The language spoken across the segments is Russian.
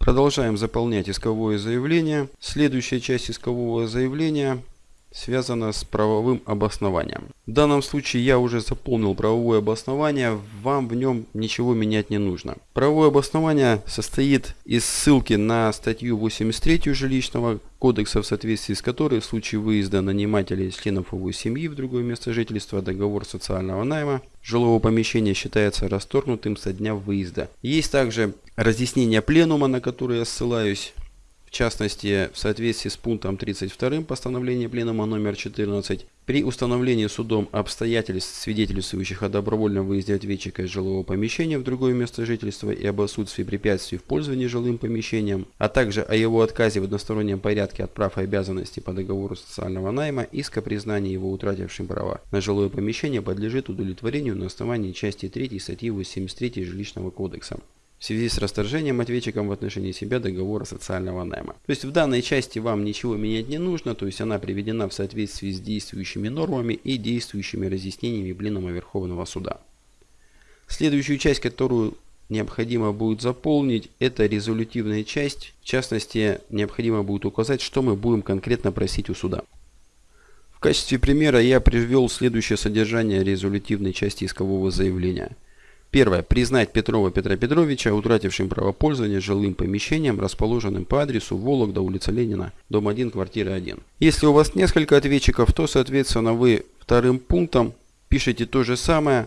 Продолжаем заполнять исковое заявление. Следующая часть искового заявления связана с правовым обоснованием. В данном случае я уже заполнил правовое обоснование, вам в нем ничего менять не нужно. Правовое обоснование состоит из ссылки на статью 83 жилищного кодекса, в соответствии с которой в случае выезда нанимателя из членов его семьи в другое место жительства договор социального найма жилого помещения считается расторгнутым со дня выезда. Есть также разъяснение пленума, на которое я ссылаюсь в частности, в соответствии с пунктом 32 постановления Пленума номер 14, при установлении судом обстоятельств, свидетельствующих о добровольном выезде ответчика из жилого помещения в другое место жительства и об отсутствии препятствий в пользовании жилым помещением, а также о его отказе в одностороннем порядке от прав и обязанностей по договору социального найма, иск о признании его утратившим права на жилое помещение подлежит удовлетворению на основании части 3 статьи 83 Жилищного кодекса в связи с расторжением ответчиком в отношении себя договора социального найма. То есть в данной части вам ничего менять не нужно, то есть она приведена в соответствии с действующими нормами и действующими разъяснениями Пленума Верховного Суда. Следующую часть, которую необходимо будет заполнить, это резолютивная часть. В частности, необходимо будет указать, что мы будем конкретно просить у суда. В качестве примера я привел следующее содержание резолютивной части искового заявления – Первое. Признать Петрова Петра Петровича утратившим право пользования жилым помещением, расположенным по адресу Вологда, улица Ленина, дом 1, квартира 1. Если у вас несколько ответчиков, то, соответственно, вы вторым пунктом пишете то же самое,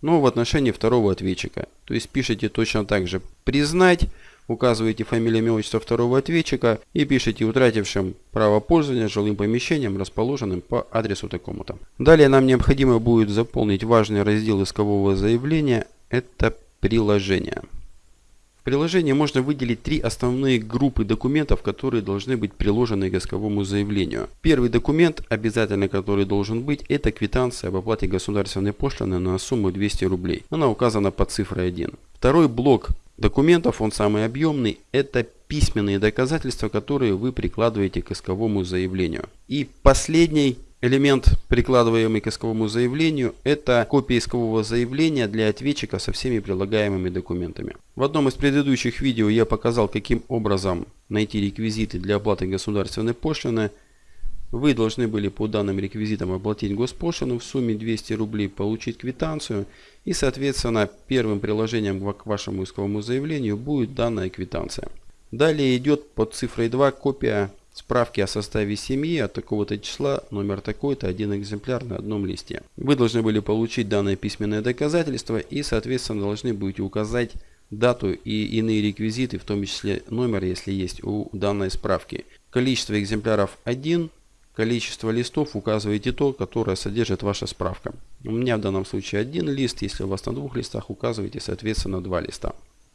но в отношении второго ответчика. То есть пишите точно так же «признать», указываете фамилию, имя, отчество второго ответчика и пишите утратившим право пользования жилым помещением, расположенным по адресу такому-то. Далее нам необходимо будет заполнить важный раздел искового заявления, это приложение. В приложении можно выделить три основные группы документов, которые должны быть приложены к исковому заявлению. Первый документ, обязательно который должен быть, это квитанция об оплате государственной пошлины на сумму 200 рублей. Она указана под цифрой 1. Второй блок документов, он самый объемный, это письменные доказательства, которые вы прикладываете к исковому заявлению. И последний элемент, прикладываемый к исковому заявлению, это копия искового заявления для ответчика со всеми прилагаемыми документами. В одном из предыдущих видео я показал, каким образом найти реквизиты для оплаты государственной пошлины вы должны были по данным реквизитам оплатить госпошлину в сумме 200 рублей, получить квитанцию и, соответственно, первым приложением к вашему исковому заявлению будет данная квитанция. Далее идет под цифрой 2 копия справки о составе семьи от такого-то числа, номер такой-то, один экземпляр на одном листе. Вы должны были получить данное письменное доказательство и, соответственно, должны будете указать дату и иные реквизиты, в том числе номер, если есть у данной справки. Количество экземпляров 1, количество листов указываете то, которое содержит ваша справка. У меня в данном случае один лист, если у вас на двух листах указываете соответственно два листа.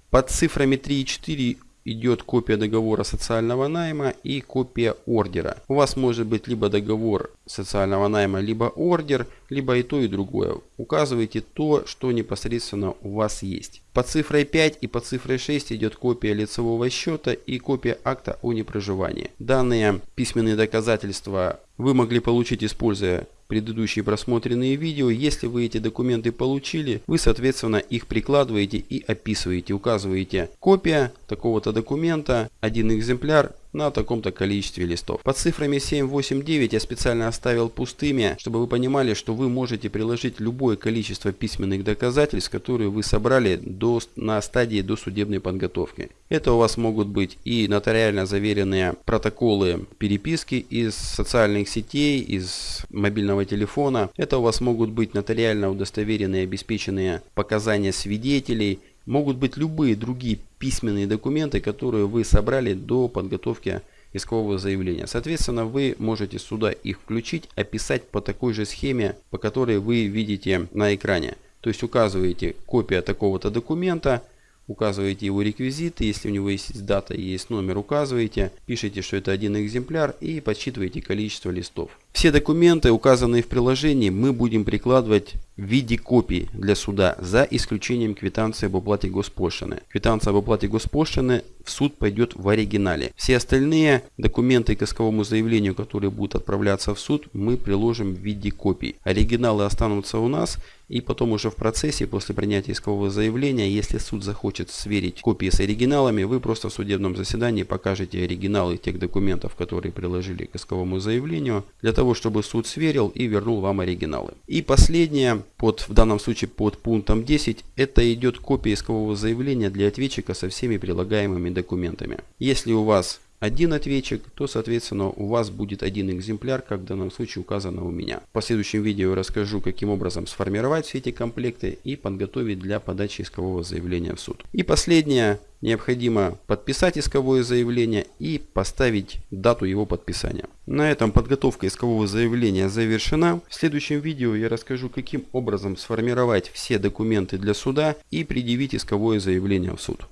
Под цифрами 3 и 4 идет копия договора социального найма и копия ордера. У вас может быть либо договор социального найма, либо ордер, либо и то, и другое. Указывайте то, что непосредственно у вас есть. По цифрой 5 и по цифрой 6 идет копия лицевого счета и копия акта о непроживании. Данные письменные доказательства вы могли получить, используя предыдущие просмотренные видео. Если вы эти документы получили, вы соответственно их прикладываете и описываете. Указываете копия такого-то документа, один экземпляр на таком-то количестве листов. Под цифрами 7, 8, 9 я специально оставил пустыми, чтобы вы понимали, что вы можете приложить любое количество письменных доказательств, которые вы собрали до, на стадии досудебной подготовки. Это у вас могут быть и нотариально заверенные протоколы переписки из социальных сетей, из мобильного телефона. Это у вас могут быть нотариально удостоверенные обеспеченные показания свидетелей, могут быть любые другие письменные документы, которые вы собрали до подготовки искового заявления. Соответственно, вы можете сюда их включить, описать по такой же схеме, по которой вы видите на экране. То есть указываете копия такого-то документа, указываете его реквизиты, если у него есть дата и есть номер, указываете, пишите, что это один экземпляр и подсчитываете количество листов. Все документы, указанные в приложении, мы будем прикладывать в виде копии для суда за исключением квитанции об уплате госпошлины. Квитанция об уплате госпошлины в суд пойдет в оригинале. Все остальные документы к исковому заявлению, которые будут отправляться в суд, мы приложим в виде копий. Оригиналы останутся у нас и потом уже в процессе, после принятия искового заявления, если суд захочет сверить копии с оригиналами, вы просто в судебном заседании покажете оригиналы тех документов, которые приложили к исковому заявлению, для того, чтобы суд сверил и вернул вам оригиналы. И последнее, под, в данном случае под пунктом 10, это идет копия искового заявления для ответчика со всеми прилагаемыми документами. Если у вас один ответчик, то соответственно у вас будет один экземпляр, как в данном случае указано у меня. В последующем видео расскажу, каким образом сформировать все эти комплекты и подготовить для подачи искового заявления в суд. И последнее, необходимо подписать исковое заявление и поставить дату его подписания. На этом подготовка искового заявления завершена. В следующем видео я расскажу, каким образом сформировать все документы для суда и предъявить исковое заявление в суд.